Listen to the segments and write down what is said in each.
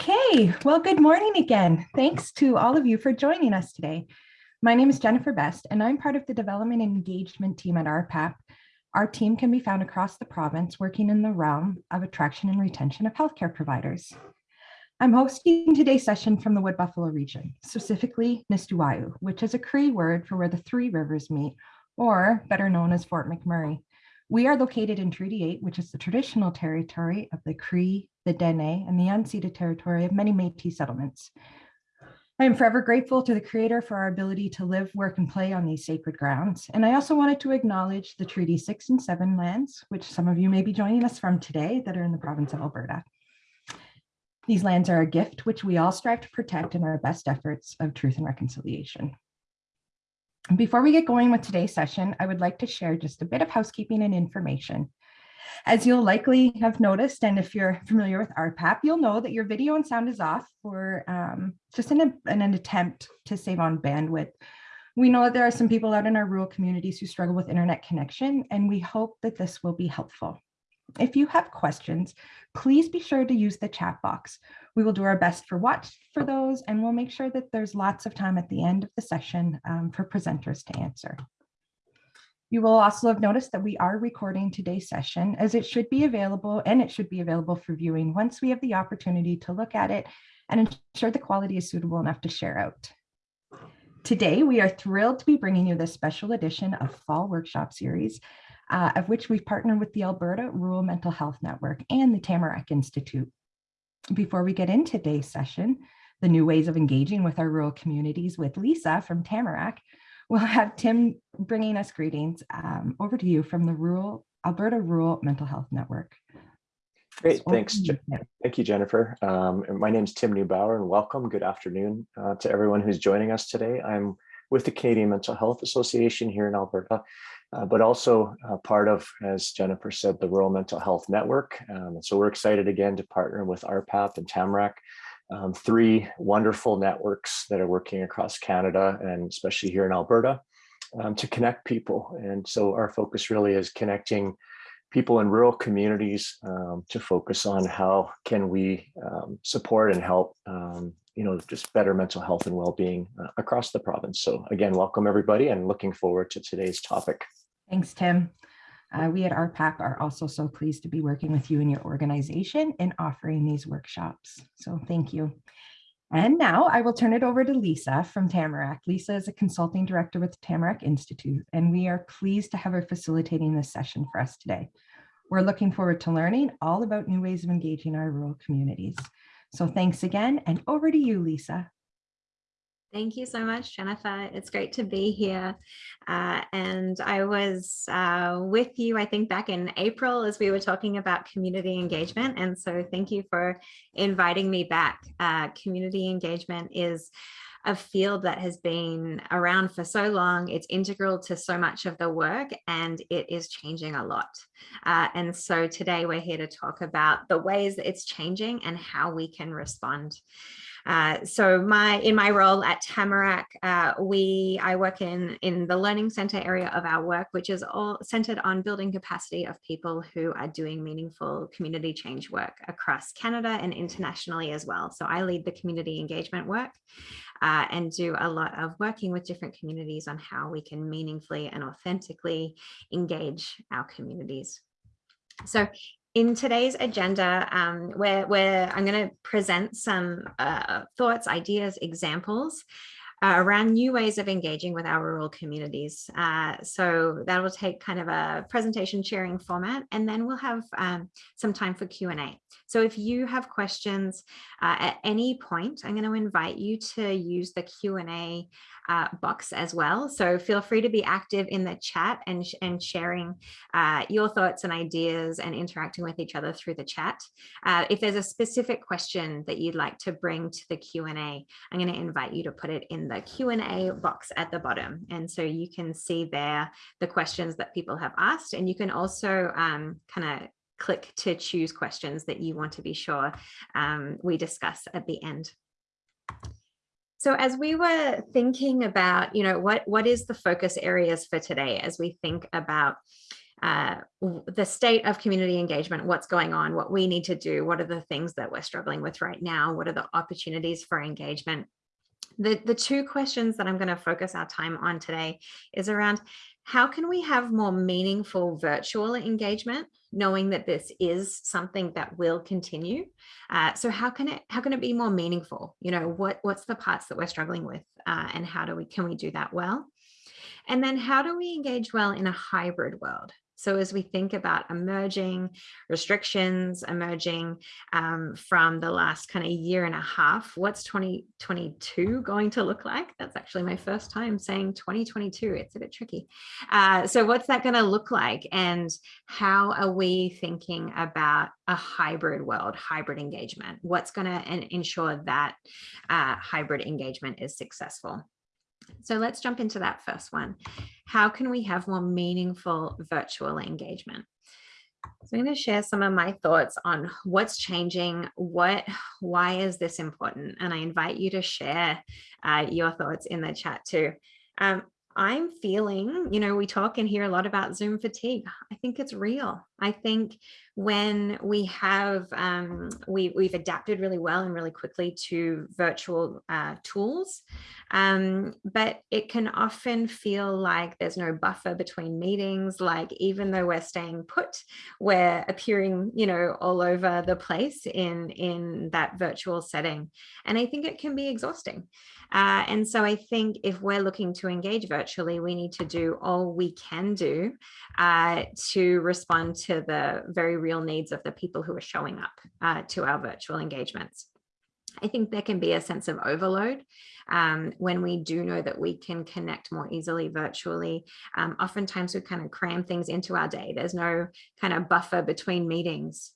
Okay, well, good morning again. Thanks to all of you for joining us today. My name is Jennifer Best, and I'm part of the development and engagement team at RPAP. Our team can be found across the province working in the realm of attraction and retention of healthcare providers. I'm hosting today's session from the Wood Buffalo region, specifically Nistuwayu, which is a Cree word for where the three rivers meet, or better known as Fort McMurray. We are located in Treaty 8, which is the traditional territory of the Cree, the Dene, and the unceded territory of many Métis settlements. I am forever grateful to the Creator for our ability to live, work, and play on these sacred grounds. And I also wanted to acknowledge the Treaty 6 and 7 lands, which some of you may be joining us from today that are in the province of Alberta. These lands are a gift which we all strive to protect in our best efforts of truth and reconciliation. Before we get going with today's session, I would like to share just a bit of housekeeping and information. As you'll likely have noticed, and if you're familiar with RPAP, you'll know that your video and sound is off for um, just in, a, in an attempt to save on bandwidth. We know that there are some people out in our rural communities who struggle with internet connection, and we hope that this will be helpful. If you have questions, please be sure to use the chat box. We will do our best for watch for those, and we'll make sure that there's lots of time at the end of the session um, for presenters to answer. You will also have noticed that we are recording today's session as it should be available and it should be available for viewing once we have the opportunity to look at it and ensure the quality is suitable enough to share out. Today, we are thrilled to be bringing you this special edition of Fall Workshop Series, uh, of which we've partnered with the Alberta Rural Mental Health Network and the Tamarack Institute. Before we get into today's session, the new ways of engaging with our rural communities with Lisa from Tamarack, we'll have Tim bringing us greetings. Um, over to you from the Rural Alberta Rural Mental Health Network. Great, so thanks. Thank you, Jennifer. Um, my name is Tim Neubauer and welcome. Good afternoon uh, to everyone who's joining us today. I'm with the Canadian Mental Health Association here in Alberta, uh, but also uh, part of, as Jennifer said, the Rural Mental Health Network. Um, and so we're excited again to partner with RPAP and Tamarack um, three wonderful networks that are working across Canada and especially here in Alberta um, to connect people. And so our focus really is connecting people in rural communities um, to focus on how can we um, support and help, um, you know, just better mental health and well-being uh, across the province. So again, welcome everybody and looking forward to today's topic. Thanks, Tim. Uh, we at RPAP are also so pleased to be working with you and your organization in offering these workshops. So thank you. And now I will turn it over to Lisa from Tamarack. Lisa is a consulting director with Tamarack Institute, and we are pleased to have her facilitating this session for us today. We're looking forward to learning all about new ways of engaging our rural communities. So thanks again, and over to you, Lisa. Thank you so much, Jennifer. It's great to be here. Uh, and I was uh, with you, I think, back in April as we were talking about community engagement. And so thank you for inviting me back. Uh, community engagement is a field that has been around for so long. It's integral to so much of the work and it is changing a lot. Uh, and so today we're here to talk about the ways that it's changing and how we can respond. Uh, so my in my role at Tamarack, uh, we I work in in the learning center area of our work, which is all centered on building capacity of people who are doing meaningful community change work across Canada and internationally as well. So I lead the community engagement work uh, and do a lot of working with different communities on how we can meaningfully and authentically engage our communities. So in today's agenda, um, where, where I'm going to present some uh, thoughts, ideas, examples uh, around new ways of engaging with our rural communities. Uh, so that will take kind of a presentation sharing format, and then we'll have um, some time for Q&A. So if you have questions uh, at any point, I'm going to invite you to use the Q&A uh, box as well. So feel free to be active in the chat and, and sharing uh, your thoughts and ideas and interacting with each other through the chat. Uh, if there's a specific question that you'd like to bring to the Q&A, I'm going to invite you to put it in the Q&A box at the bottom. And so you can see there the questions that people have asked. And you can also um, kind of click to choose questions that you want to be sure um, we discuss at the end. So as we were thinking about, you know, what, what is the focus areas for today as we think about uh, the state of community engagement, what's going on, what we need to do, what are the things that we're struggling with right now, what are the opportunities for engagement. The, the two questions that I'm going to focus our time on today is around how can we have more meaningful virtual engagement, knowing that this is something that will continue? Uh, so how can it how can it be more meaningful? You know, what what's the parts that we're struggling with, uh, and how do we can we do that well? And then how do we engage well in a hybrid world? So as we think about emerging restrictions, emerging um, from the last kind of year and a half, what's 2022 going to look like? That's actually my first time saying 2022. It's a bit tricky. Uh, so what's that going to look like? And how are we thinking about a hybrid world, hybrid engagement? What's going to ensure that uh, hybrid engagement is successful? So let's jump into that first one. How can we have more meaningful virtual engagement? So I'm going to share some of my thoughts on what's changing, what, why is this important? And I invite you to share uh, your thoughts in the chat too. Um, I'm feeling, you know, we talk and hear a lot about Zoom fatigue. I think it's real. I think when we have, um, we, we've adapted really well and really quickly to virtual uh, tools, um, but it can often feel like there's no buffer between meetings, like even though we're staying put, we're appearing, you know, all over the place in, in that virtual setting. And I think it can be exhausting. Uh, and so I think if we're looking to engage virtually, we need to do all we can do uh, to respond to the very real needs of the people who are showing up uh, to our virtual engagements. I think there can be a sense of overload um, when we do know that we can connect more easily virtually. Um, oftentimes we kind of cram things into our day. There's no kind of buffer between meetings.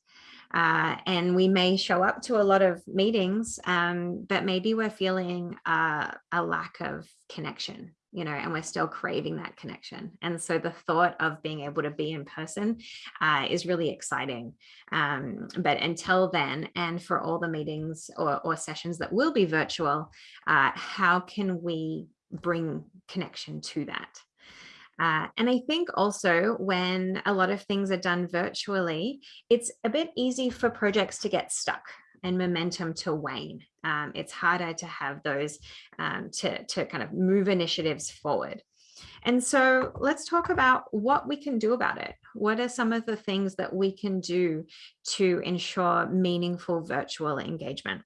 Uh, and we may show up to a lot of meetings, um, but maybe we're feeling uh, a lack of connection, you know, and we're still craving that connection. And so the thought of being able to be in person uh, is really exciting. Um, but until then, and for all the meetings or, or sessions that will be virtual, uh, how can we bring connection to that? Uh, and I think also when a lot of things are done virtually, it's a bit easy for projects to get stuck and momentum to wane. Um, it's harder to have those um, to, to kind of move initiatives forward. And so let's talk about what we can do about it. What are some of the things that we can do to ensure meaningful virtual engagement?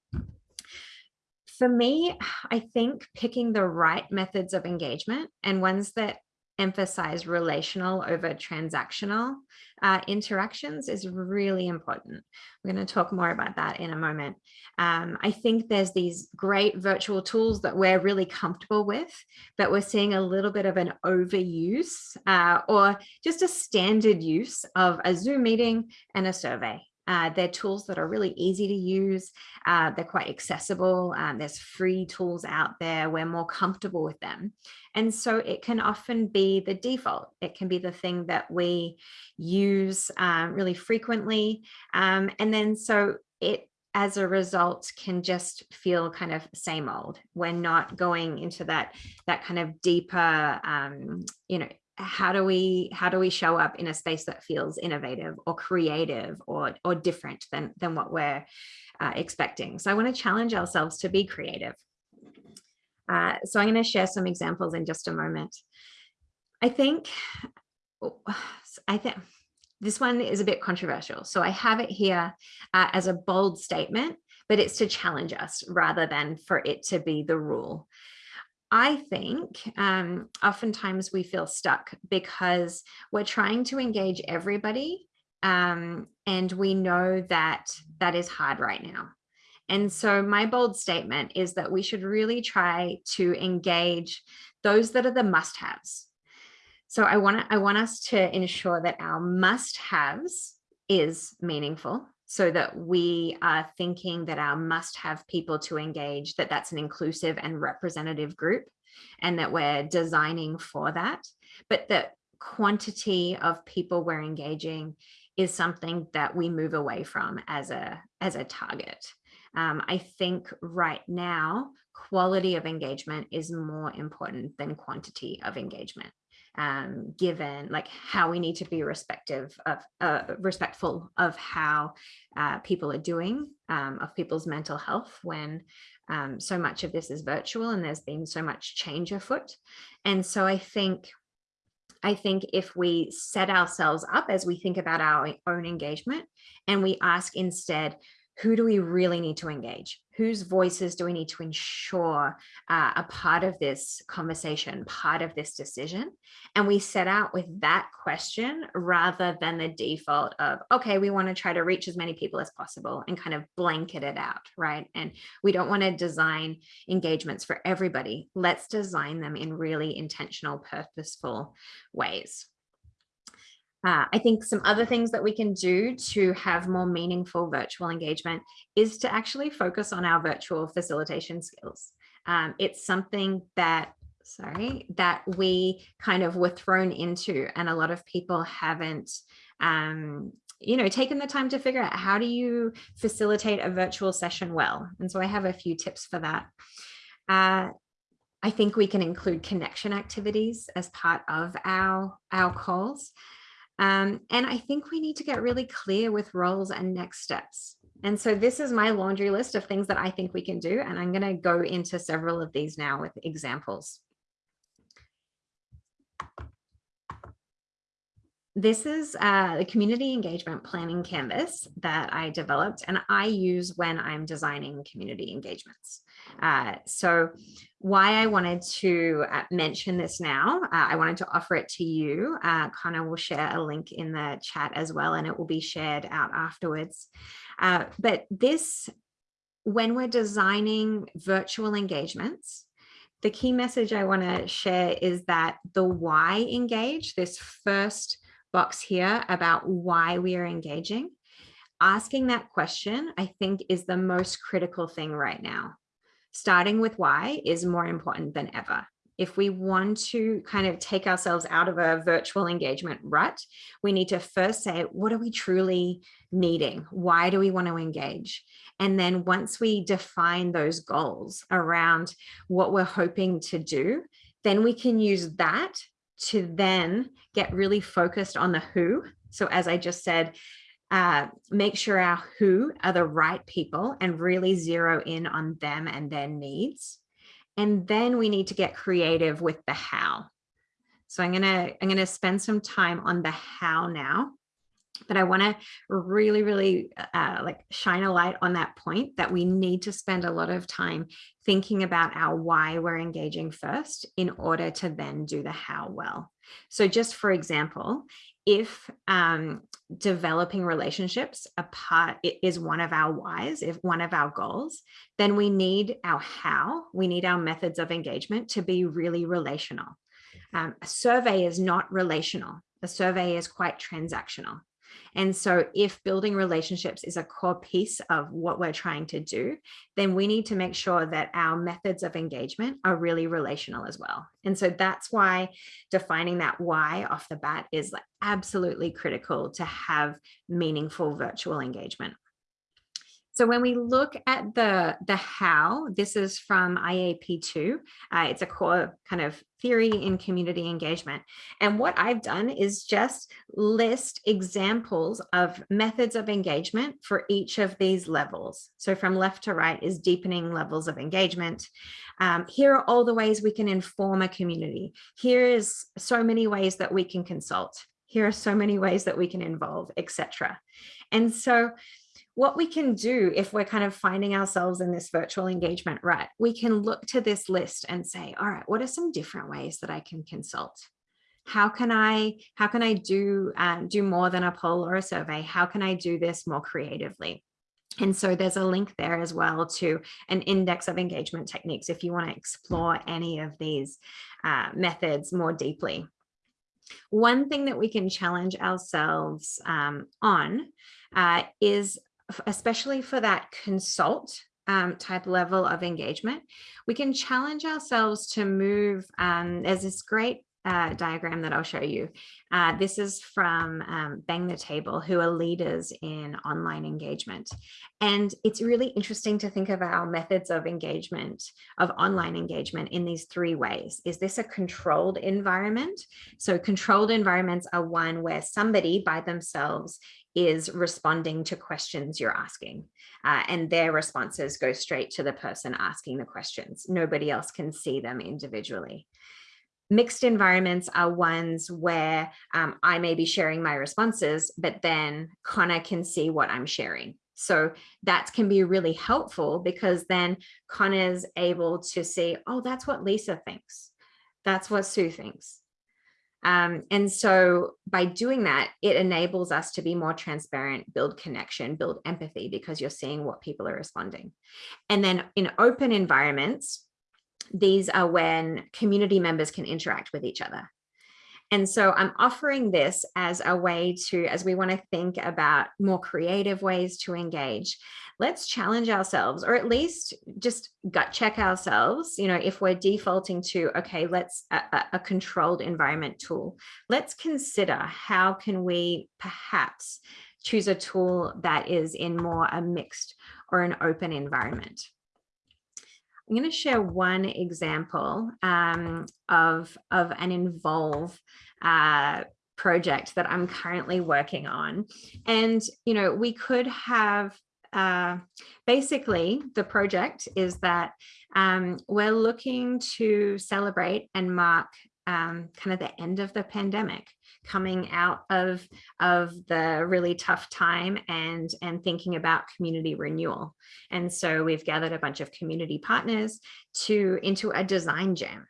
For me, I think picking the right methods of engagement and ones that emphasize relational over transactional uh, interactions is really important. We're going to talk more about that in a moment. Um, I think there's these great virtual tools that we're really comfortable with, but we're seeing a little bit of an overuse uh, or just a standard use of a Zoom meeting and a survey. Uh, they're tools that are really easy to use. Uh, they're quite accessible. Um, there's free tools out there. We're more comfortable with them. And so it can often be the default. It can be the thing that we use um, really frequently. Um, and then so it as a result can just feel kind of same old. We're not going into that that kind of deeper, um, you know, how do we how do we show up in a space that feels innovative or creative or or different than than what we're uh, expecting? So i want to challenge ourselves to be creative. Uh, so i'm going to share some examples in just a moment. I think i think this one is a bit controversial so i have it here uh, as a bold statement but it's to challenge us rather than for it to be the rule I think um, oftentimes we feel stuck because we're trying to engage everybody um, and we know that that is hard right now. And so my bold statement is that we should really try to engage those that are the must-haves. So I want I want us to ensure that our must-haves is meaningful so that we are thinking that our must have people to engage, that that's an inclusive and representative group, and that we're designing for that. But the quantity of people we're engaging is something that we move away from as a, as a target. Um, I think right now, quality of engagement is more important than quantity of engagement. Um, given like how we need to be respective of uh, respectful of how uh, people are doing um, of people's mental health when um, so much of this is virtual and there's been so much change afoot and so I think I think if we set ourselves up as we think about our own engagement and we ask instead, who do we really need to engage? Whose voices do we need to ensure uh, a part of this conversation, part of this decision? And we set out with that question rather than the default of, okay, we want to try to reach as many people as possible and kind of blanket it out, right? And we don't want to design engagements for everybody. Let's design them in really intentional, purposeful ways. Uh, I think some other things that we can do to have more meaningful virtual engagement is to actually focus on our virtual facilitation skills. Um, it's something that, sorry, that we kind of were thrown into and a lot of people haven't um, you know, taken the time to figure out how do you facilitate a virtual session well. And so I have a few tips for that. Uh, I think we can include connection activities as part of our, our calls. Um, and I think we need to get really clear with roles and next steps. And so this is my laundry list of things that I think we can do. And I'm going to go into several of these now with examples. This is uh, the community engagement planning canvas that I developed and I use when I'm designing community engagements. Uh, so why I wanted to uh, mention this now, uh, I wanted to offer it to you. Uh, Connor will share a link in the chat as well, and it will be shared out afterwards. Uh, but this, when we're designing virtual engagements, the key message I want to share is that the why engage, this first box here about why we are engaging, asking that question, I think is the most critical thing right now starting with why is more important than ever. If we want to kind of take ourselves out of a virtual engagement rut, we need to first say, what are we truly needing? Why do we want to engage? And then once we define those goals around what we're hoping to do, then we can use that to then get really focused on the who. So as I just said, uh, make sure our who are the right people and really zero in on them and their needs. And then we need to get creative with the how. So I'm gonna I'm gonna spend some time on the how now, but I want to really, really uh, like shine a light on that point that we need to spend a lot of time thinking about our why we're engaging first in order to then do the how well. So just for example, if um, developing relationships a part is one of our whys, if one of our goals, then we need our how, we need our methods of engagement to be really relational. Um, a survey is not relational. A survey is quite transactional. And so if building relationships is a core piece of what we're trying to do, then we need to make sure that our methods of engagement are really relational as well. And so that's why defining that why off the bat is absolutely critical to have meaningful virtual engagement. So when we look at the, the how, this is from IAP2. Uh, it's a core kind of theory in community engagement. And what I've done is just list examples of methods of engagement for each of these levels. So from left to right is deepening levels of engagement. Um, here are all the ways we can inform a community. Here is so many ways that we can consult. Here are so many ways that we can involve, etc. And so what we can do if we're kind of finding ourselves in this virtual engagement, right, we can look to this list and say, all right, what are some different ways that I can consult? How can I, how can I do, um, do more than a poll or a survey? How can I do this more creatively? And so there's a link there as well to an index of engagement techniques if you want to explore any of these uh, methods more deeply. One thing that we can challenge ourselves um, on uh, is especially for that consult um, type level of engagement, we can challenge ourselves to move. Um, there's this great uh, diagram that I'll show you, uh, this is from um, Bang the Table, who are leaders in online engagement. And it's really interesting to think of our methods of engagement, of online engagement in these three ways. Is this a controlled environment? So controlled environments are one where somebody by themselves is responding to questions you're asking uh, and their responses go straight to the person asking the questions. Nobody else can see them individually. Mixed environments are ones where um, I may be sharing my responses, but then Connor can see what I'm sharing. So that can be really helpful because then Connor's able to see, oh, that's what Lisa thinks. That's what Sue thinks. Um, and so by doing that, it enables us to be more transparent, build connection, build empathy because you're seeing what people are responding. And then in open environments, these are when community members can interact with each other. And so I'm offering this as a way to, as we want to think about more creative ways to engage, let's challenge ourselves or at least just gut check ourselves. You know, if we're defaulting to, okay, let's a, a controlled environment tool, let's consider how can we perhaps choose a tool that is in more a mixed or an open environment. I'm going to share one example um, of, of an involve uh, project that I'm currently working on. And, you know, we could have uh, basically the project is that um, we're looking to celebrate and mark um, kind of the end of the pandemic coming out of of the really tough time and and thinking about community renewal. And so we've gathered a bunch of community partners to into a design jam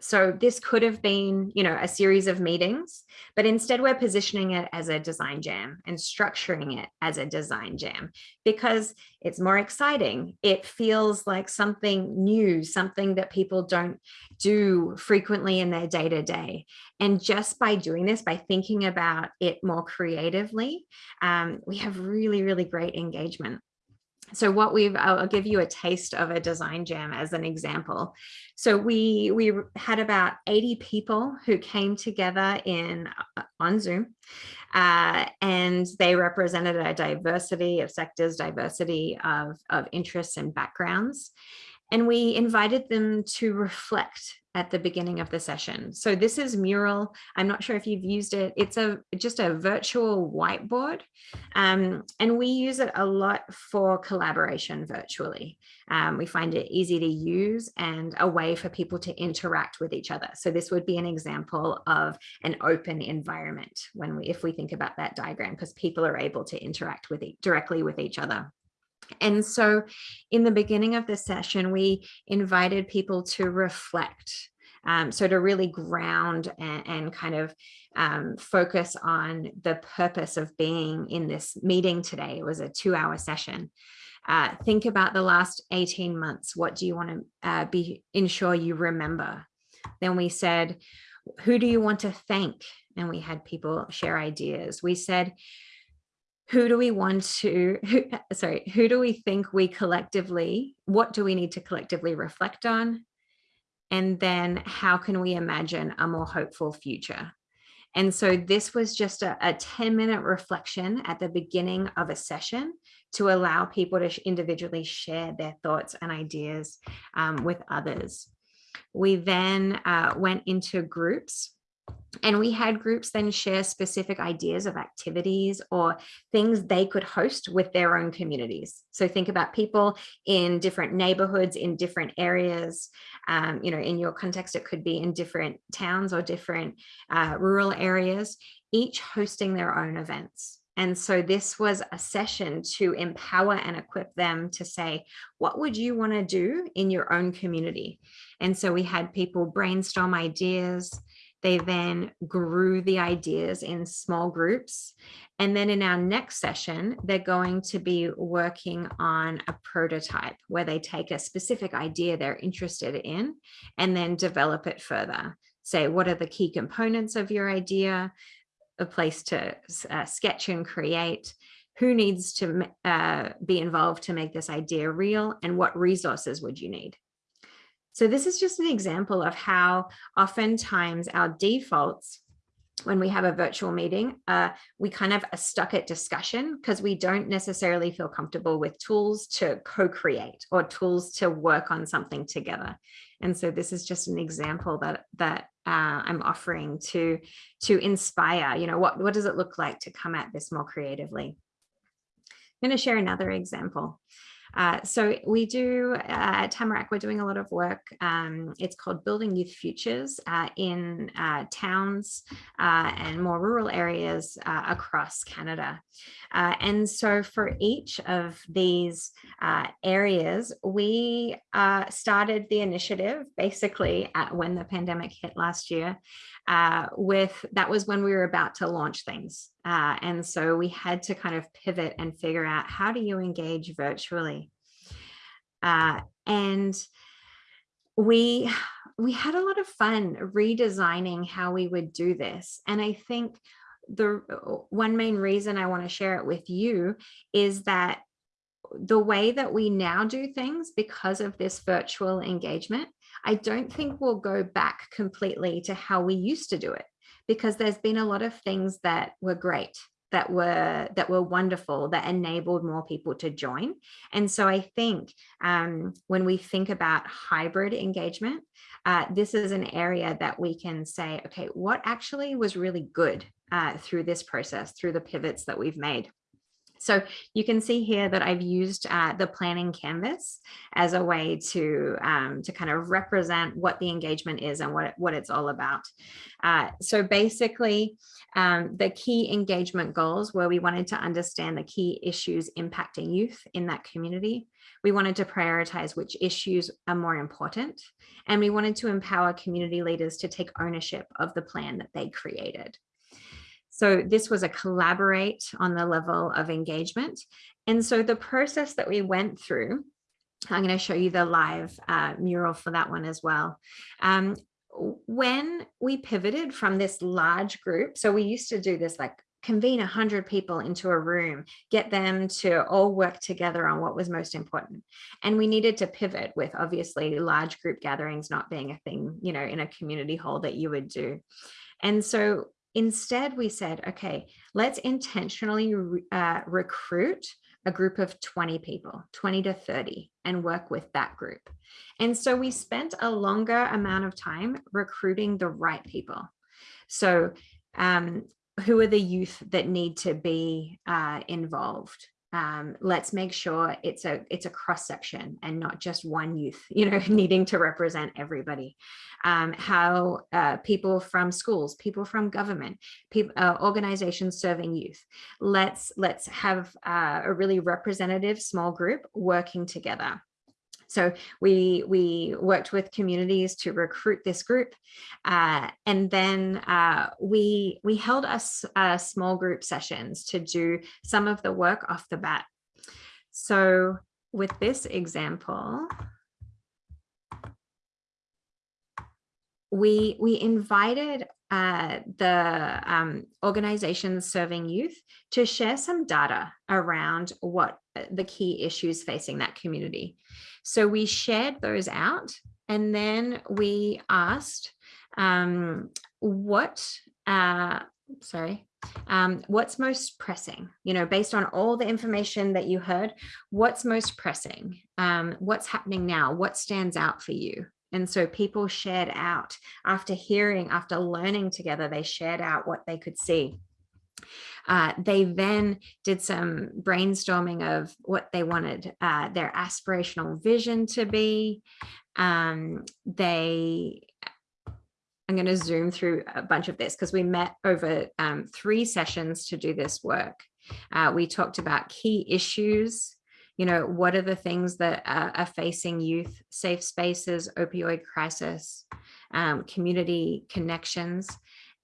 so this could have been, you know, a series of meetings, but instead we're positioning it as a design jam and structuring it as a design jam because it's more exciting. It feels like something new, something that people don't do frequently in their day to day. And just by doing this, by thinking about it more creatively, um, we have really, really great engagement so what we've I'll give you a taste of a design jam as an example. So we we had about 80 people who came together in uh, on Zoom uh, and they represented a diversity of sectors, diversity of, of interests and backgrounds. And we invited them to reflect at the beginning of the session. So this is Mural. I'm not sure if you've used it. It's a just a virtual whiteboard. Um, and we use it a lot for collaboration virtually. Um, we find it easy to use and a way for people to interact with each other. So this would be an example of an open environment when we, if we think about that diagram, because people are able to interact with it directly with each other. And so in the beginning of the session, we invited people to reflect. Um, so to really ground and, and kind of um, focus on the purpose of being in this meeting today. It was a two hour session. Uh, think about the last 18 months. What do you want to uh, be ensure you remember? Then we said, who do you want to thank? And we had people share ideas. We said, who do we want to, who, sorry, who do we think we collectively, what do we need to collectively reflect on? And then how can we imagine a more hopeful future? And so this was just a, a 10 minute reflection at the beginning of a session to allow people to individually share their thoughts and ideas um, with others. We then uh, went into groups and we had groups then share specific ideas of activities or things they could host with their own communities. So think about people in different neighborhoods, in different areas. Um, you know, in your context, it could be in different towns or different uh, rural areas, each hosting their own events. And so this was a session to empower and equip them to say, what would you want to do in your own community? And so we had people brainstorm ideas, they then grew the ideas in small groups. And then in our next session, they're going to be working on a prototype where they take a specific idea they're interested in and then develop it further. Say, what are the key components of your idea? A place to uh, sketch and create, who needs to uh, be involved to make this idea real and what resources would you need? So this is just an example of how oftentimes our defaults when we have a virtual meeting, uh, we kind of are stuck at discussion because we don't necessarily feel comfortable with tools to co-create or tools to work on something together. And so this is just an example that that uh, I'm offering to to inspire, you know, what, what does it look like to come at this more creatively? I'm going to share another example. Uh, so we do uh, at Tamarack, we're doing a lot of work. Um, it's called Building Youth Futures uh, in uh, towns uh, and more rural areas across Canada. and so for each of these areas, we started the initiative basically at when the pandemic hit last year uh, with that was when we were about to launch things. Uh, and so we had to kind of pivot and figure out how do you engage virtually? Uh, and we we had a lot of fun redesigning how we would do this. And I think the one main reason I want to share it with you is that the way that we now do things because of this virtual engagement I don't think we'll go back completely to how we used to do it because there's been a lot of things that were great that were that were wonderful that enabled more people to join. And so i think um, when we think about hybrid engagement uh, this is an area that we can say okay what actually was really good uh, through this process through the pivots that we've made so you can see here that I've used uh, the planning canvas as a way to, um, to kind of represent what the engagement is and what, what it's all about. Uh, so basically, um, the key engagement goals where we wanted to understand the key issues impacting youth in that community. We wanted to prioritize which issues are more important. And we wanted to empower community leaders to take ownership of the plan that they created. So this was a collaborate on the level of engagement. And so the process that we went through, I'm going to show you the live uh, mural for that one as well. Um, when we pivoted from this large group, so we used to do this like convene 100 people into a room, get them to all work together on what was most important. And we needed to pivot with obviously large group gatherings not being a thing, you know, in a community hall that you would do. And so Instead, we said, okay, let's intentionally uh, recruit a group of 20 people, 20 to 30, and work with that group. And so we spent a longer amount of time recruiting the right people. So um, who are the youth that need to be uh, involved? Um, let's make sure it's a it's a cross section and not just one youth, you know, needing to represent everybody. Um, how uh, people from schools, people from government, people, uh, organizations serving youth. Let's let's have uh, a really representative small group working together. So we, we worked with communities to recruit this group. Uh, and then uh, we, we held us small group sessions to do some of the work off the bat. So with this example, we we invited uh, the um, organizations serving youth to share some data around what uh, the key issues facing that community. So we shared those out and then we asked um, what, uh, sorry, um, what's most pressing, you know, based on all the information that you heard, what's most pressing, um, what's happening now, what stands out for you? And so people shared out after hearing, after learning together, they shared out what they could see. Uh, they then did some brainstorming of what they wanted uh, their aspirational vision to be. Um, they, I'm going to zoom through a bunch of this because we met over um, three sessions to do this work. Uh, we talked about key issues, you know, what are the things that are facing youth, safe spaces, opioid crisis, um, community connections,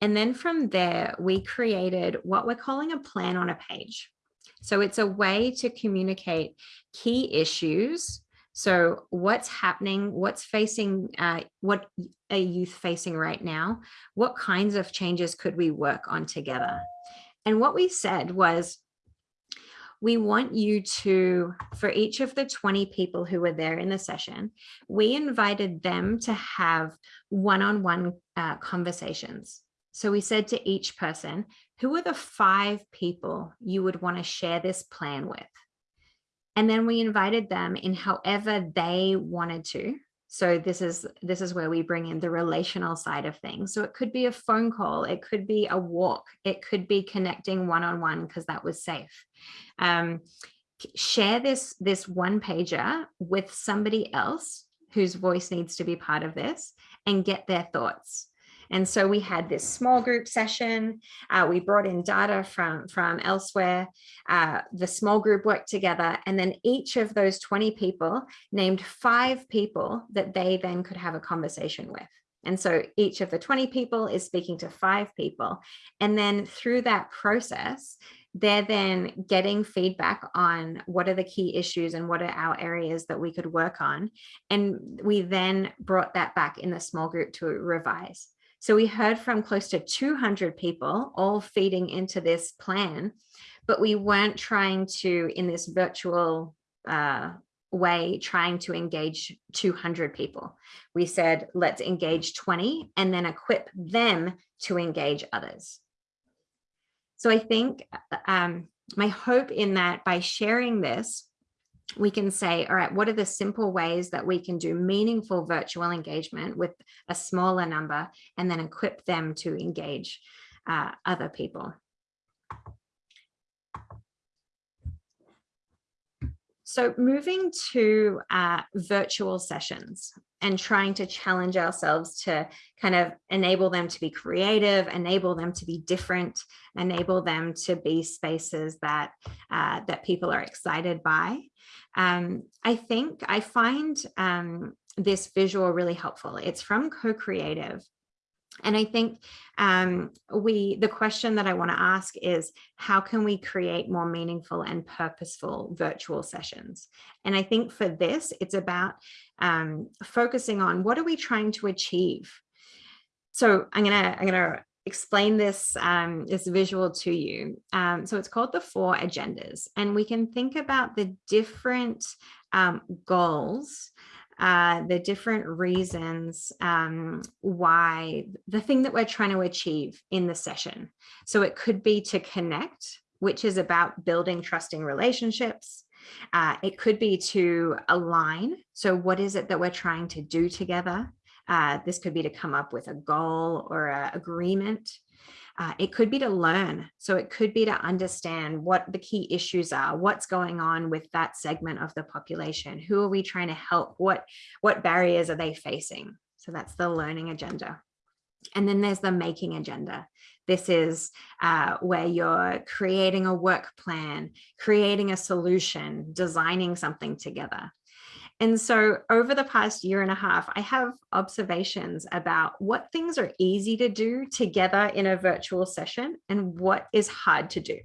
and then from there, we created what we're calling a plan on a page. So it's a way to communicate key issues. So what's happening, what's facing, uh, what a youth facing right now, what kinds of changes could we work on together? And what we said was, we want you to, for each of the 20 people who were there in the session, we invited them to have one-on-one -on -one, uh, conversations. So we said to each person, who are the five people you would want to share this plan with? And then we invited them in however they wanted to. So this is this is where we bring in the relational side of things. So it could be a phone call, it could be a walk, it could be connecting one-on-one because that was safe. Um, share this this one pager with somebody else whose voice needs to be part of this and get their thoughts. And so we had this small group session. Uh, we brought in data from, from elsewhere. Uh, the small group worked together. And then each of those 20 people named five people that they then could have a conversation with. And so each of the 20 people is speaking to five people. And then through that process, they're then getting feedback on what are the key issues and what are our areas that we could work on. And we then brought that back in the small group to revise. So we heard from close to 200 people all feeding into this plan, but we weren't trying to, in this virtual uh, way, trying to engage 200 people. We said, let's engage 20 and then equip them to engage others. So I think uh, um, my hope in that by sharing this, we can say, all right, what are the simple ways that we can do meaningful virtual engagement with a smaller number and then equip them to engage uh, other people. So moving to uh, virtual sessions and trying to challenge ourselves to kind of enable them to be creative, enable them to be different, enable them to be spaces that uh, that people are excited by. Um, I think I find um, this visual really helpful. It's from Co-Creative. And I think um, we the question that I want to ask is how can we create more meaningful and purposeful virtual sessions? And I think for this, it's about um, focusing on what are we trying to achieve? So I'm gonna I'm gonna explain this, um, this visual to you. Um, so it's called the four agendas and we can think about the different um, goals, uh, the different reasons um, why the thing that we're trying to achieve in the session. So it could be to connect, which is about building trusting relationships. Uh, it could be to align. So what is it that we're trying to do together? Uh, this could be to come up with a goal or a agreement. Uh, it could be to learn. So it could be to understand what the key issues are, what's going on with that segment of the population. Who are we trying to help? What, what barriers are they facing? So that's the learning agenda. And then there's the making agenda. This is uh, where you're creating a work plan, creating a solution, designing something together. And so over the past year and a half, I have observations about what things are easy to do together in a virtual session and what is hard to do.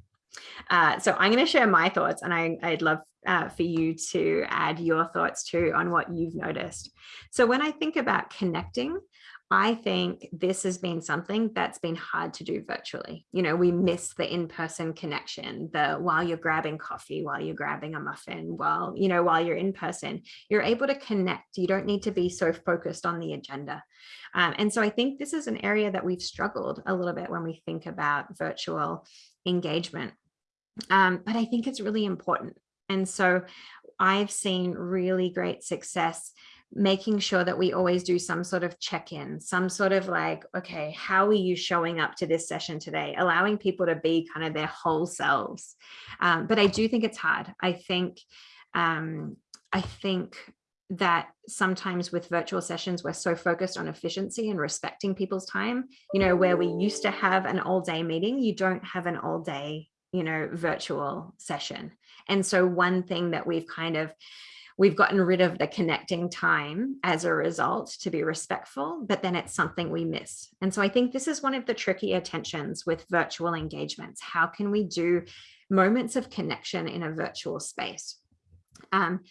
Uh, so I'm going to share my thoughts and I, would love uh, for you to add your thoughts too on what you've noticed. So when I think about connecting, I think this has been something that's been hard to do virtually. You know, we miss the in-person connection, the while you're grabbing coffee, while you're grabbing a muffin, while, you know, while you're in person, you're able to connect. You don't need to be so focused on the agenda. Um, and so I think this is an area that we've struggled a little bit when we think about virtual engagement. Um, but I think it's really important. And so I've seen really great success making sure that we always do some sort of check-in, some sort of like, okay, how are you showing up to this session today? Allowing people to be kind of their whole selves. Um, but I do think it's hard. I think, um, I think that sometimes with virtual sessions, we're so focused on efficiency and respecting people's time, you know, where we used to have an all day meeting, you don't have an all day, you know, virtual session. And so one thing that we've kind of we've gotten rid of the connecting time as a result to be respectful, but then it's something we miss. And so I think this is one of the trickier tensions with virtual engagements. How can we do moments of connection in a virtual space? Um,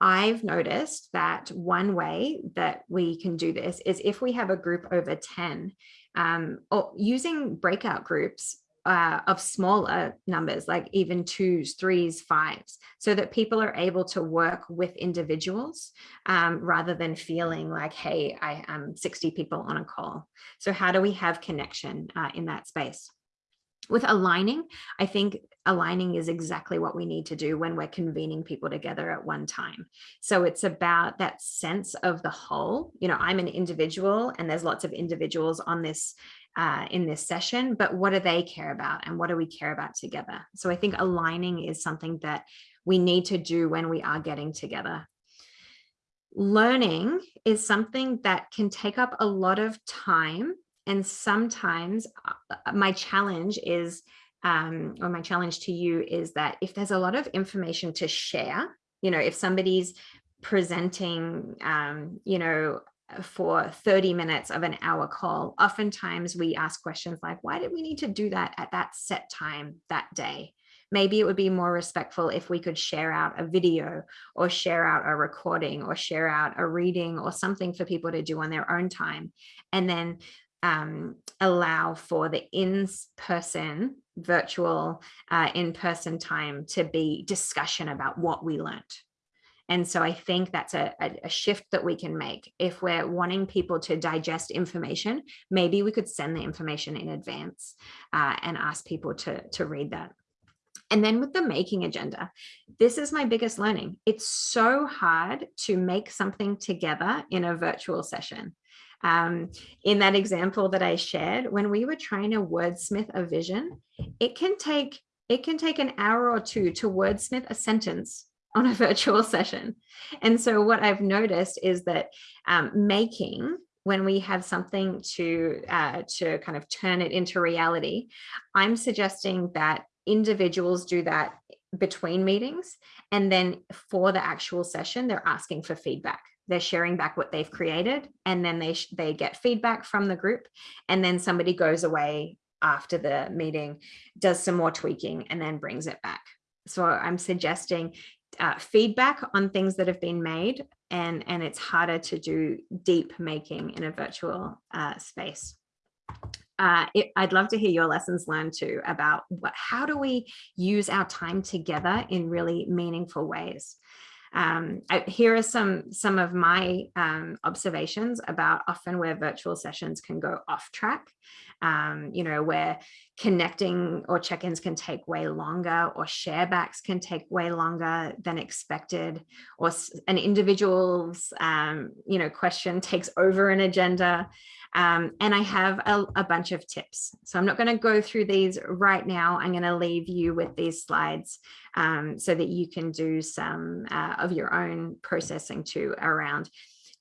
I've noticed that one way that we can do this is if we have a group over 10, um, or using breakout groups uh, of smaller numbers, like even twos, threes, fives, so that people are able to work with individuals um, rather than feeling like, hey, I am 60 people on a call. So how do we have connection uh, in that space? With aligning, I think aligning is exactly what we need to do when we're convening people together at one time. So it's about that sense of the whole. You know, I'm an individual and there's lots of individuals on this uh, in this session, but what do they care about and what do we care about together? So I think aligning is something that we need to do when we are getting together. Learning is something that can take up a lot of time and sometimes uh, my challenge is, um, or my challenge to you is that if there's a lot of information to share, you know, if somebody's presenting, um, you know, for 30 minutes of an hour call, oftentimes we ask questions like, why did we need to do that at that set time that day? Maybe it would be more respectful if we could share out a video or share out a recording or share out a reading or something for people to do on their own time. And then um, allow for the in-person virtual uh, in-person time to be discussion about what we learned. And so I think that's a, a, shift that we can make. If we're wanting people to digest information, maybe we could send the information in advance uh, and ask people to, to read that. And then with the making agenda, this is my biggest learning. It's so hard to make something together in a virtual session. Um, in that example that I shared, when we were trying to wordsmith a vision, it can take it can take an hour or two to wordsmith a sentence on a virtual session. And so what I've noticed is that um, making when we have something to uh, to kind of turn it into reality, I'm suggesting that individuals do that between meetings. And then for the actual session, they're asking for feedback. They're sharing back what they've created and then they they get feedback from the group. And then somebody goes away after the meeting does some more tweaking and then brings it back. So i'm suggesting uh, feedback on things that have been made and and it's harder to do deep making in a virtual uh, space uh, it, I'd love to hear your lessons learned too about what, how do we use our time together in really meaningful ways. Um, I, here are some, some of my um, observations about often where virtual sessions can go off track, um, you know, where connecting or check-ins can take way longer or sharebacks can take way longer than expected or an individual's, um, you know, question takes over an agenda. Um, and I have a, a, bunch of tips. So I'm not going to go through these right now. I'm going to leave you with these slides um, so that you can do some uh, of your own processing too around,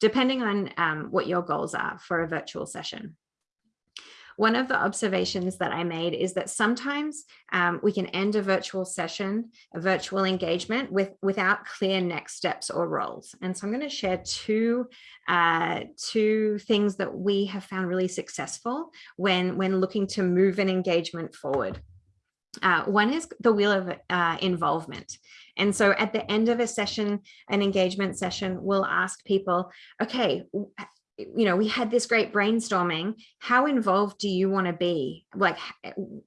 depending on um, what your goals are for a virtual session. One of the observations that I made is that sometimes um, we can end a virtual session, a virtual engagement with without clear next steps or roles. And so I'm going to share two, uh, two things that we have found really successful when, when looking to move an engagement forward. Uh, one is the wheel of uh, involvement. And so at the end of a session, an engagement session, we'll ask people, okay, you know, we had this great brainstorming. How involved do you want to be? Like,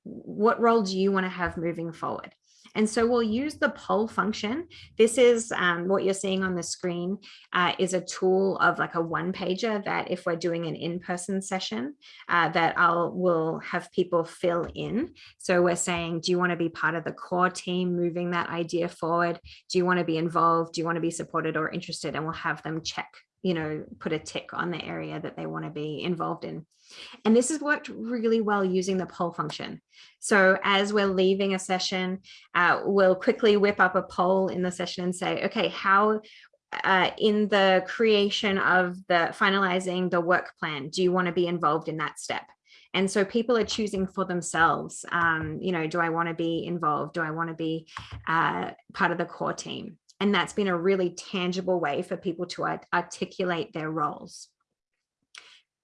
what role do you want to have moving forward? And so we'll use the poll function. This is um, what you're seeing on the screen uh, is a tool of like a one pager that if we're doing an in-person session uh, that I'll will have people fill in. So we're saying, do you want to be part of the core team moving that idea forward? Do you want to be involved? Do you want to be supported or interested? And we'll have them check you know, put a tick on the area that they want to be involved in. And this has worked really well using the poll function. So as we're leaving a session, uh, we'll quickly whip up a poll in the session and say, okay, how uh, in the creation of the finalizing the work plan, do you want to be involved in that step? And so people are choosing for themselves, um, you know, do I want to be involved? Do I want to be uh, part of the core team? And that's been a really tangible way for people to art articulate their roles.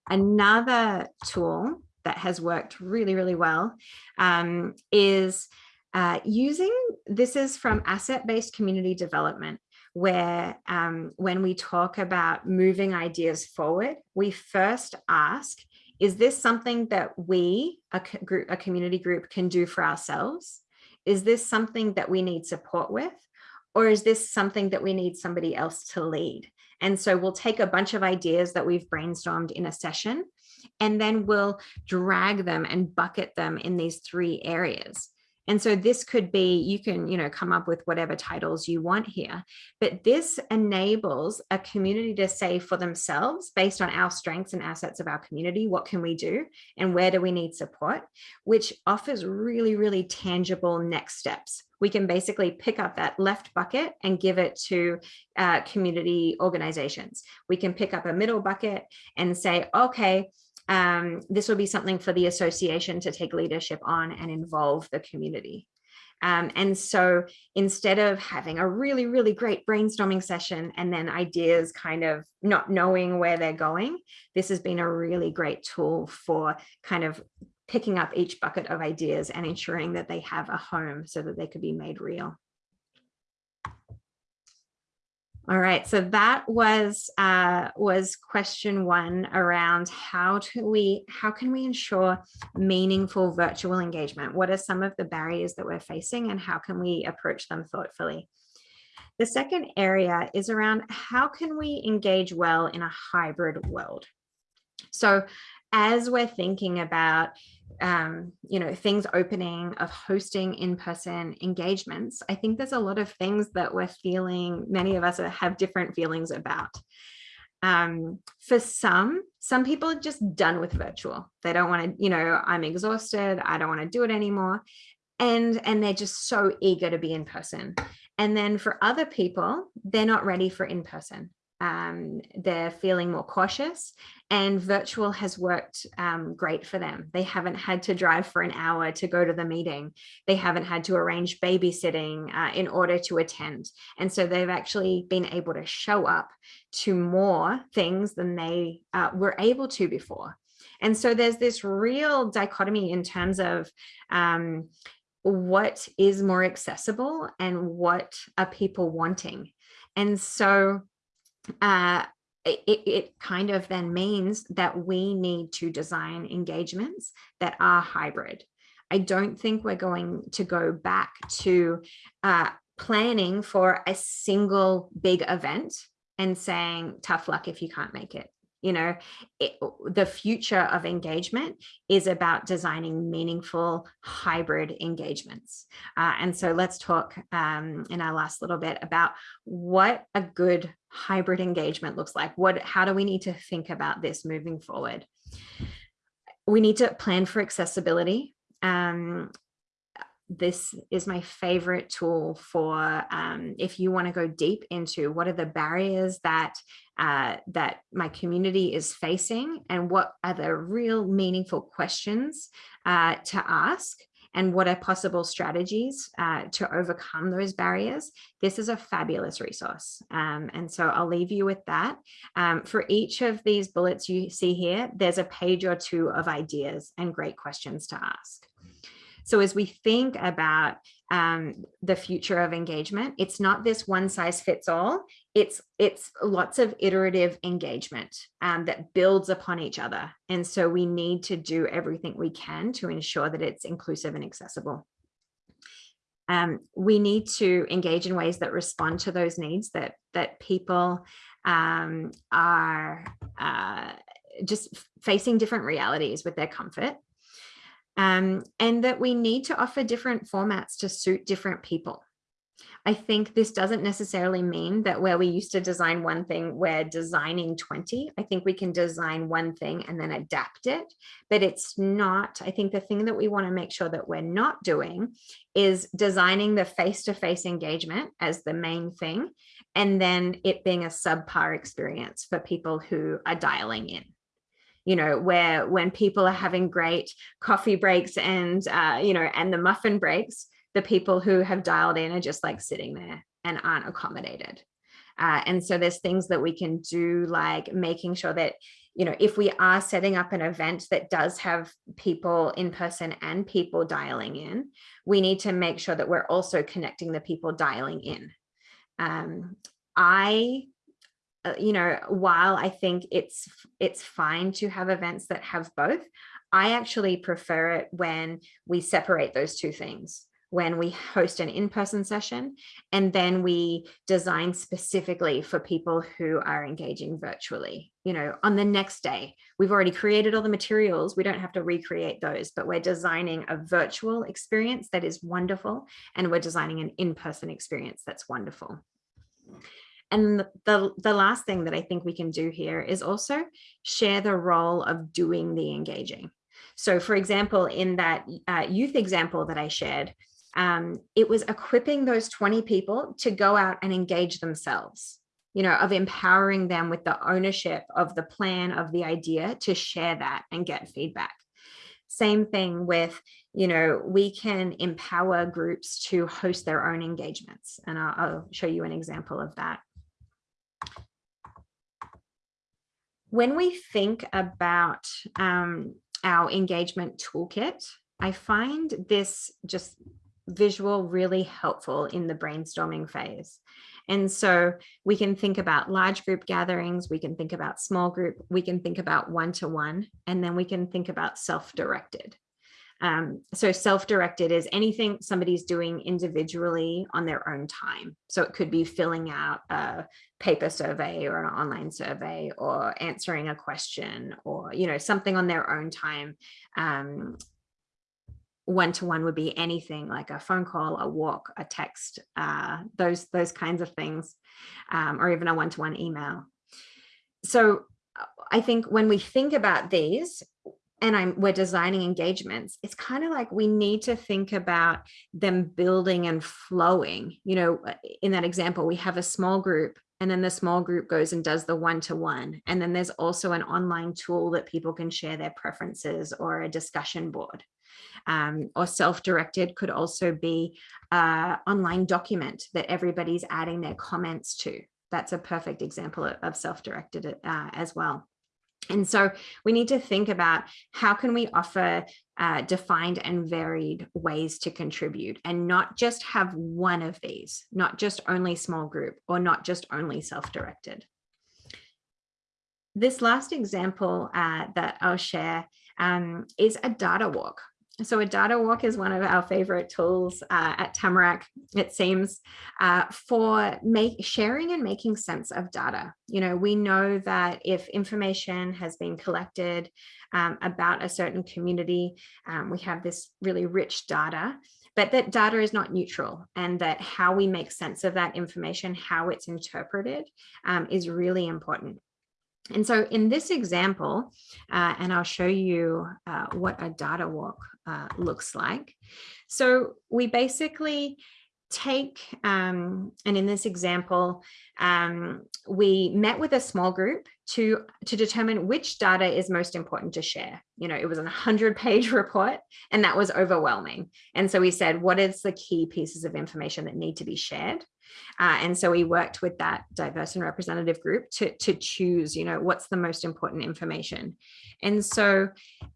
Another tool that has worked really, really well um, is uh, using, this is from asset-based community development, where um, when we talk about moving ideas forward, we first ask, is this something that we, a, group, a community group can do for ourselves? Is this something that we need support with? Or is this something that we need somebody else to lead? And so we'll take a bunch of ideas that we've brainstormed in a session, and then we'll drag them and bucket them in these three areas. And so this could be, you can, you know, come up with whatever titles you want here, but this enables a community to say for themselves, based on our strengths and assets of our community, what can we do and where do we need support, which offers really, really tangible next steps. We can basically pick up that left bucket and give it to uh, community organizations. We can pick up a middle bucket and say, okay, um, this will be something for the association to take leadership on and involve the community. Um, and so instead of having a really, really great brainstorming session and then ideas kind of not knowing where they're going, this has been a really great tool for kind of picking up each bucket of ideas and ensuring that they have a home so that they could be made real. All right, so that was uh, was question one around how do we how can we ensure meaningful virtual engagement? What are some of the barriers that we're facing and how can we approach them thoughtfully? The second area is around how can we engage well in a hybrid world? So as we're thinking about um, you know, things opening, of hosting in-person engagements, I think there's a lot of things that we're feeling, many of us have different feelings about. Um, for some, some people are just done with virtual. They don't want to, you know, I'm exhausted. I don't want to do it anymore. And, and they're just so eager to be in person. And then for other people, they're not ready for in person um, they're feeling more cautious and virtual has worked um, great for them. They haven't had to drive for an hour to go to the meeting. They haven't had to arrange babysitting uh, in order to attend. And so they've actually been able to show up to more things than they uh, were able to before. And so there's this real dichotomy in terms of um, what is more accessible and what are people wanting. And so uh, it, it kind of then means that we need to design engagements that are hybrid. I don't think we're going to go back to uh, planning for a single big event and saying tough luck if you can't make it you know it, the future of engagement is about designing meaningful hybrid engagements uh, and so let's talk um, in our last little bit about what a good hybrid engagement looks like? What how do we need to think about this moving forward? We need to plan for accessibility. Um, this is my favorite tool for um, if you want to go deep into what are the barriers that uh, that my community is facing and what are the real meaningful questions uh, to ask and what are possible strategies uh, to overcome those barriers, this is a fabulous resource. Um, and so I'll leave you with that. Um, for each of these bullets you see here, there's a page or two of ideas and great questions to ask. So as we think about um, the future of engagement, it's not this one size fits all. It's it's lots of iterative engagement um, that builds upon each other. And so we need to do everything we can to ensure that it's inclusive and accessible. Um, we need to engage in ways that respond to those needs that that people um, are uh, just facing different realities with their comfort um, and that we need to offer different formats to suit different people. I think this doesn't necessarily mean that where we used to design one thing, we're designing 20. I think we can design one thing and then adapt it, but it's not, I think the thing that we wanna make sure that we're not doing is designing the face-to-face -face engagement as the main thing, and then it being a subpar experience for people who are dialing in you know, where when people are having great coffee breaks and, uh, you know, and the muffin breaks, the people who have dialed in are just like sitting there and aren't accommodated. Uh, and so there's things that we can do like making sure that, you know, if we are setting up an event that does have people in person and people dialing in, we need to make sure that we're also connecting the people dialing in. Um, I uh, you know, while I think it's it's fine to have events that have both, I actually prefer it when we separate those two things when we host an in-person session and then we design specifically for people who are engaging virtually. You know on the next day we've already created all the materials. We don't have to recreate those but we're designing a virtual experience that is wonderful and we're designing an in-person experience that's wonderful. And the, the last thing that I think we can do here is also share the role of doing the engaging. So for example, in that uh, youth example that I shared, um, it was equipping those 20 people to go out and engage themselves, you know, of empowering them with the ownership of the plan, of the idea to share that and get feedback. Same thing with, you know, we can empower groups to host their own engagements. And I'll, I'll show you an example of that. When we think about um, our engagement toolkit, I find this just visual really helpful in the brainstorming phase. And so we can think about large group gatherings, we can think about small group, we can think about one-to-one, -one, and then we can think about self-directed. Um, so self-directed is anything somebody's doing individually on their own time. So it could be filling out a paper survey or an online survey or answering a question or, you know, something on their own time. Um, one-to-one -one would be anything like a phone call, a walk, a text, uh, those, those kinds of things, um, or even a one-to-one -one email. So I think when we think about these, and I'm we're designing engagements, it's kind of like we need to think about them building and flowing. You know, in that example, we have a small group and then the small group goes and does the one-to-one. -one. And then there's also an online tool that people can share their preferences or a discussion board. Um, or self-directed could also be an online document that everybody's adding their comments to. That's a perfect example of self-directed uh, as well. And so we need to think about how can we offer uh, defined and varied ways to contribute and not just have one of these, not just only small group or not just only self-directed. This last example uh, that I'll share um, is a data walk. So a data walk is one of our favorite tools uh, at Tamarack, it seems, uh, for make, sharing and making sense of data. You know, we know that if information has been collected um, about a certain community, um, we have this really rich data, but that data is not neutral and that how we make sense of that information, how it's interpreted um, is really important. And so in this example, uh, and I'll show you uh, what a data walk uh, looks like. So we basically take, um, and in this example, um, we met with a small group to, to determine which data is most important to share. You know, it was a 100 page report and that was overwhelming. And so we said, what is the key pieces of information that need to be shared? Uh, and so we worked with that diverse and representative group to, to choose, you know, what's the most important information. And so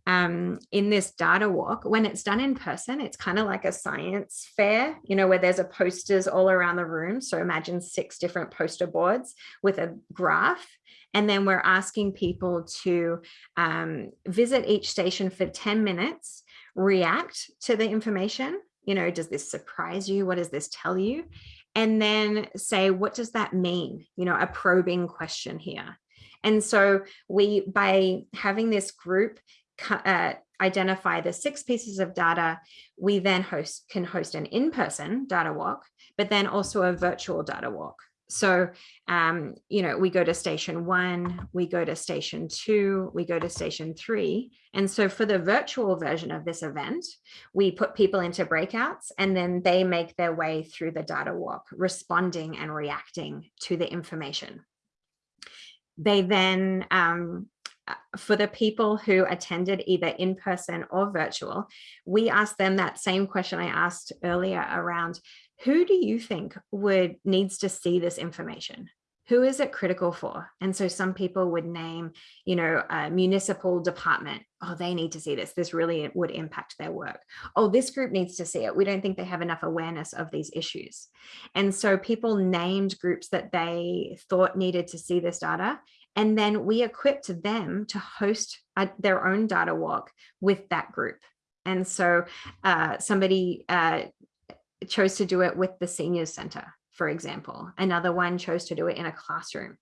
um, in this data walk, when it's done in person, it's kind of like a science fair, you know, where there's a posters all around the room. So imagine six different poster boards with a graph. And then we're asking people to um, visit each station for 10 minutes, react to the information. You know, does this surprise you? What does this tell you? And then say, what does that mean? You know, a probing question here. And so we, by having this group uh, identify the six pieces of data, we then host can host an in-person data walk, but then also a virtual data walk. So, um, you know, we go to station one, we go to station two, we go to station three. And so for the virtual version of this event, we put people into breakouts and then they make their way through the data walk, responding and reacting to the information. They then um, uh, for the people who attended either in person or virtual, we asked them that same question I asked earlier around who do you think would needs to see this information? who is it critical for? And so some people would name, you know, a municipal department. Oh, they need to see this. This really would impact their work. Oh, this group needs to see it. We don't think they have enough awareness of these issues. And so people named groups that they thought needed to see this data. And then we equipped them to host a, their own data walk with that group. And so uh, somebody uh, chose to do it with the seniors center for example. Another one chose to do it in a classroom.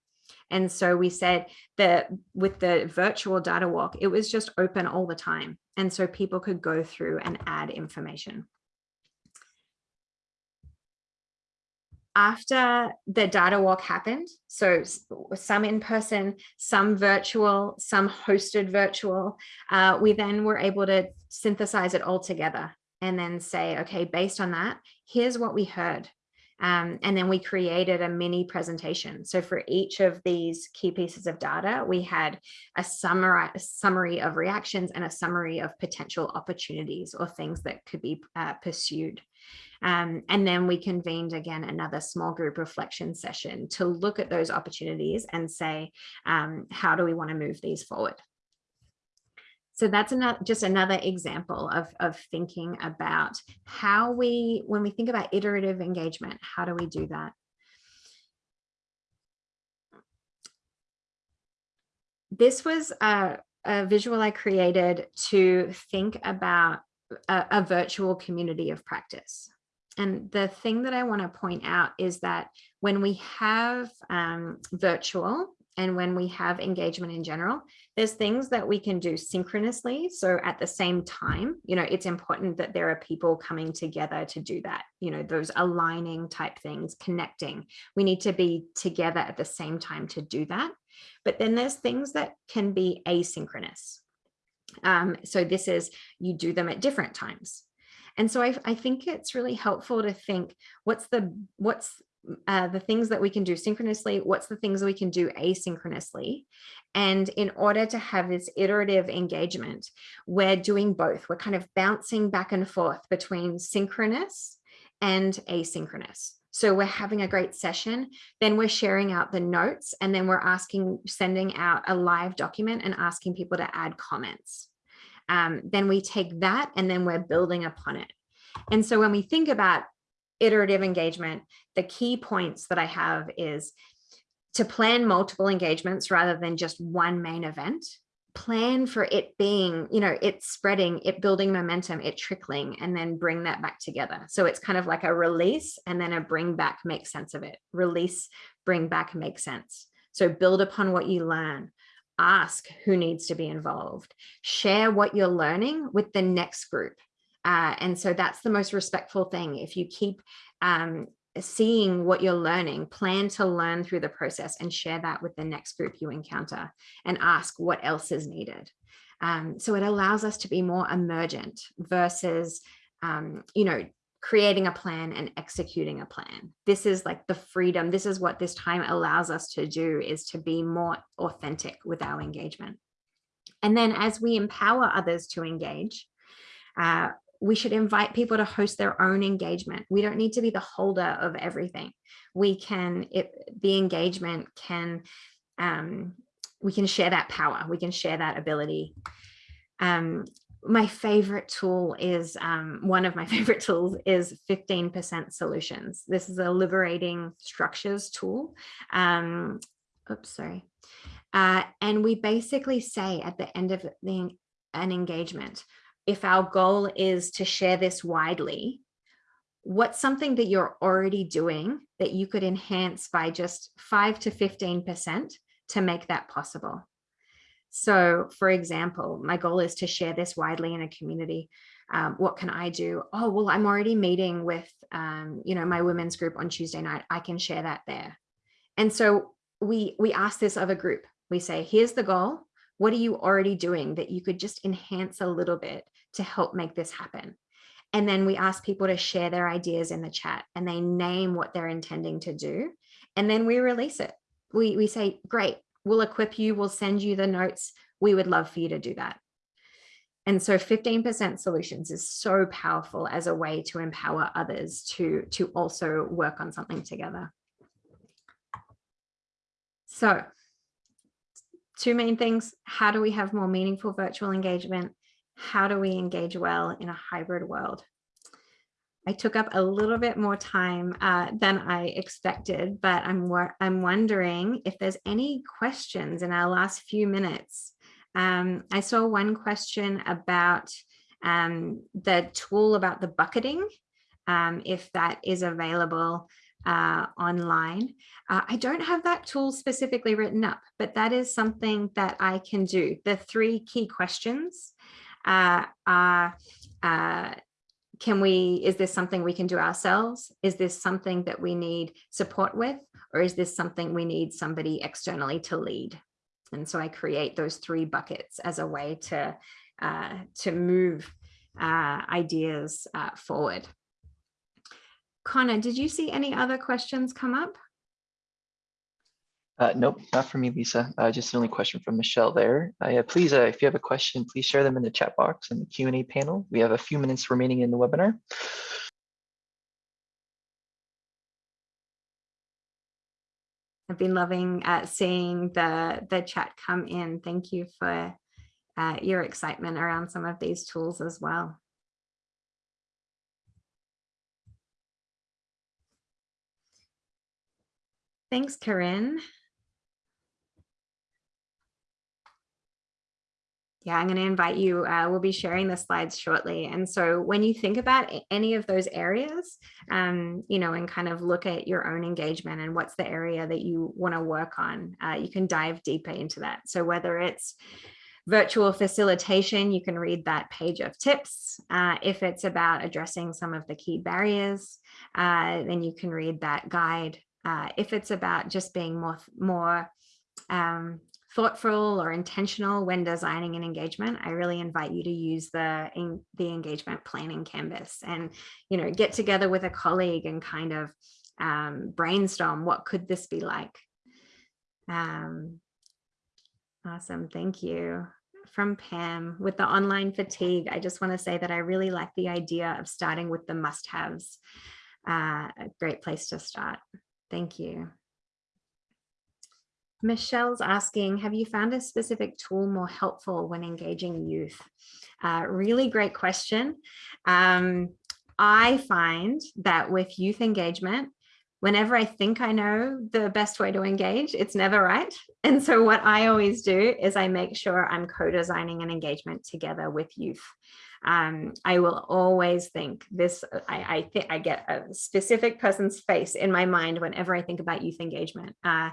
And so we said that with the virtual data walk, it was just open all the time. And so people could go through and add information. After the data walk happened, so some in person, some virtual, some hosted virtual, uh, we then were able to synthesize it all together and then say, okay, based on that, here's what we heard um, and then we created a mini presentation. So for each of these key pieces of data, we had a summary, a summary of reactions and a summary of potential opportunities or things that could be uh, pursued. Um, and then we convened again another small group reflection session to look at those opportunities and say, um, how do we want to move these forward? So that's another, just another example of, of thinking about how we, when we think about iterative engagement, how do we do that? This was a, a visual I created to think about a, a virtual community of practice. And the thing that I want to point out is that when we have um, virtual and when we have engagement in general, there's things that we can do synchronously. So at the same time, you know, it's important that there are people coming together to do that, you know, those aligning type things, connecting. We need to be together at the same time to do that. But then there's things that can be asynchronous. Um, so this is, you do them at different times. And so I, I think it's really helpful to think what's the what's uh, the things that we can do synchronously, what's the things that we can do asynchronously. And in order to have this iterative engagement, we're doing both. We're kind of bouncing back and forth between synchronous and asynchronous. So we're having a great session, then we're sharing out the notes, and then we're asking, sending out a live document and asking people to add comments. Um, then we take that and then we're building upon it. And so when we think about iterative engagement, the key points that I have is to plan multiple engagements rather than just one main event. Plan for it being you know it's spreading it building momentum it trickling and then bring that back together. So it's kind of like a release and then a bring back make sense of it. Release bring back make sense. So build upon what you learn. Ask who needs to be involved. Share what you're learning with the next group uh, and so that's the most respectful thing. If you keep um, seeing what you're learning, plan to learn through the process and share that with the next group you encounter and ask what else is needed. Um, so it allows us to be more emergent versus, um, you know, creating a plan and executing a plan. This is like the freedom. This is what this time allows us to do is to be more authentic with our engagement. And then as we empower others to engage, uh, we should invite people to host their own engagement. We don't need to be the holder of everything. We can, it, the engagement can, um, we can share that power. We can share that ability. Um, my favorite tool is, um, one of my favorite tools is 15% solutions. This is a liberating structures tool. Um, oops, sorry. Uh, and we basically say at the end of the, an engagement, if our goal is to share this widely, what's something that you're already doing that you could enhance by just 5 to 15% to make that possible? So for example, my goal is to share this widely in a community. Um, what can I do? Oh, well, I'm already meeting with, um, you know, my women's group on Tuesday night. I can share that there. And so we, we ask this of a group. We say, here's the goal. What are you already doing that you could just enhance a little bit to help make this happen? And then we ask people to share their ideas in the chat and they name what they're intending to do. And then we release it. We, we say, great, we'll equip you, we'll send you the notes. We would love for you to do that. And so 15% solutions is so powerful as a way to empower others to, to also work on something together. So two main things. How do we have more meaningful virtual engagement? How do we engage well in a hybrid world? I took up a little bit more time uh, than I expected, but I'm, I'm wondering if there's any questions in our last few minutes. Um, I saw one question about um, the tool about the bucketing, um, if that is available uh, online. Uh, I don't have that tool specifically written up, but that is something that I can do. The three key questions uh, are, uh, can we, is this something we can do ourselves? Is this something that we need support with? Or is this something we need somebody externally to lead? And so I create those three buckets as a way to, uh, to move uh, ideas uh, forward. Connor, did you see any other questions come up? Uh, nope, not for me, Lisa. Uh, just the only question from Michelle there. Uh, yeah, please, uh, if you have a question, please share them in the chat box and the Q&A panel. We have a few minutes remaining in the webinar. I've been loving uh, seeing the, the chat come in. Thank you for uh, your excitement around some of these tools as well. Thanks, Corinne. Yeah, I'm going to invite you. Uh, we'll be sharing the slides shortly. And so when you think about any of those areas, um, you know, and kind of look at your own engagement and what's the area that you want to work on, uh, you can dive deeper into that. So whether it's virtual facilitation, you can read that page of tips. Uh, if it's about addressing some of the key barriers, uh, then you can read that guide uh, if it's about just being more, more um, thoughtful or intentional when designing an engagement, I really invite you to use the, in, the engagement planning canvas and, you know, get together with a colleague and kind of um, brainstorm what could this be like. Um, awesome, thank you. From Pam, with the online fatigue, I just want to say that I really like the idea of starting with the must-haves. Uh, a great place to start. Thank you. Michelle's asking, have you found a specific tool more helpful when engaging youth? Uh, really great question. Um, I find that with youth engagement, whenever I think I know the best way to engage, it's never right. And so what I always do is I make sure I'm co-designing an engagement together with youth um, I will always think this, I, I think I get a specific person's face in my mind whenever I think about youth engagement. Uh,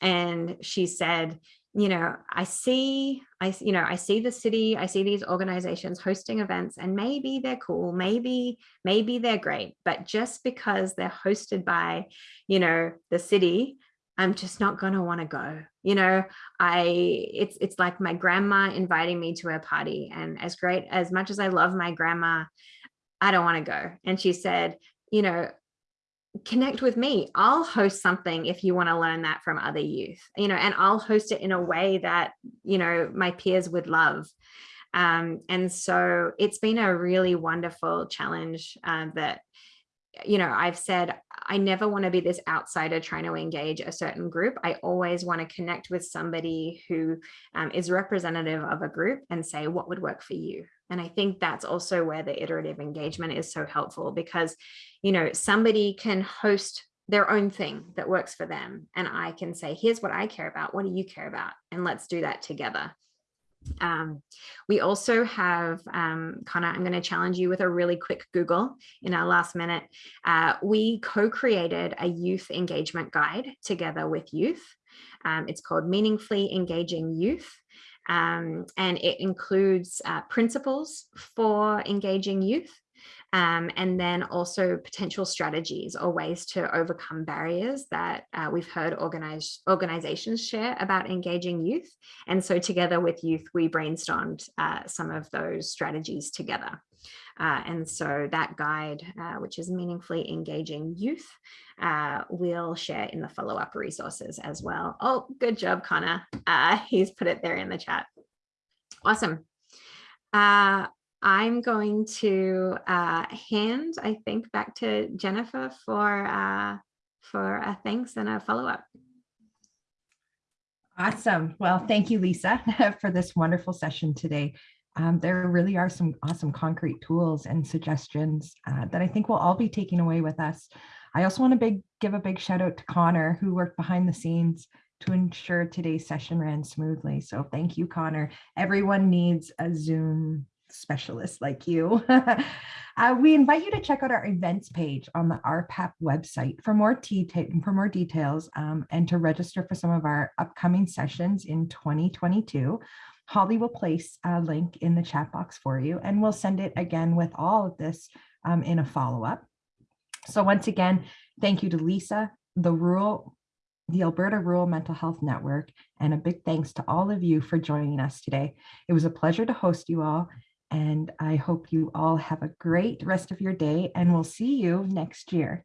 and she said, you know, I see, I, you know, I see the city, I see these organizations hosting events and maybe they're cool, maybe, maybe they're great, but just because they're hosted by, you know, the city I'm just not going to want to go. You know, I it's it's like my grandma inviting me to a party and as great as much as I love my grandma, I don't want to go. And she said, you know, connect with me. I'll host something if you want to learn that from other youth, you know, and I'll host it in a way that, you know, my peers would love. Um, and so it's been a really wonderful challenge uh, that you know, I've said, I never want to be this outsider trying to engage a certain group. I always want to connect with somebody who um, is representative of a group and say, what would work for you? And I think that's also where the iterative engagement is so helpful because, you know, somebody can host their own thing that works for them. And I can say, here's what I care about. What do you care about? And let's do that together. Um, we also have, um, Connor, I'm going to challenge you with a really quick Google in our last minute. Uh, we co-created a youth engagement guide together with youth. Um, it's called Meaningfully Engaging Youth. Um, and it includes uh, principles for engaging youth um, and then also potential strategies or ways to overcome barriers that uh, we've heard organizations share about engaging youth. And so together with youth, we brainstormed uh, some of those strategies together. Uh, and so that guide, uh, which is meaningfully engaging youth, uh, we'll share in the follow-up resources as well. Oh, good job, Connor. Uh, he's put it there in the chat. Awesome. Uh, I'm going to uh, hand, I think, back to Jennifer for for a thanks and a follow up. Awesome. Well, thank you, Lisa, for this wonderful session today. Um, there really are some awesome concrete tools and suggestions uh, that I think we'll all be taking away with us. I also want to big, give a big shout out to Connor, who worked behind the scenes to ensure today's session ran smoothly. So thank you, Connor. Everyone needs a Zoom specialist like you. uh, we invite you to check out our events page on the RPAP website for more, for more details um, and to register for some of our upcoming sessions in 2022. Holly will place a link in the chat box for you and we'll send it again with all of this um, in a follow-up. So once again, thank you to Lisa, the rural, the Alberta Rural Mental Health Network, and a big thanks to all of you for joining us today. It was a pleasure to host you all, and I hope you all have a great rest of your day, and we'll see you next year.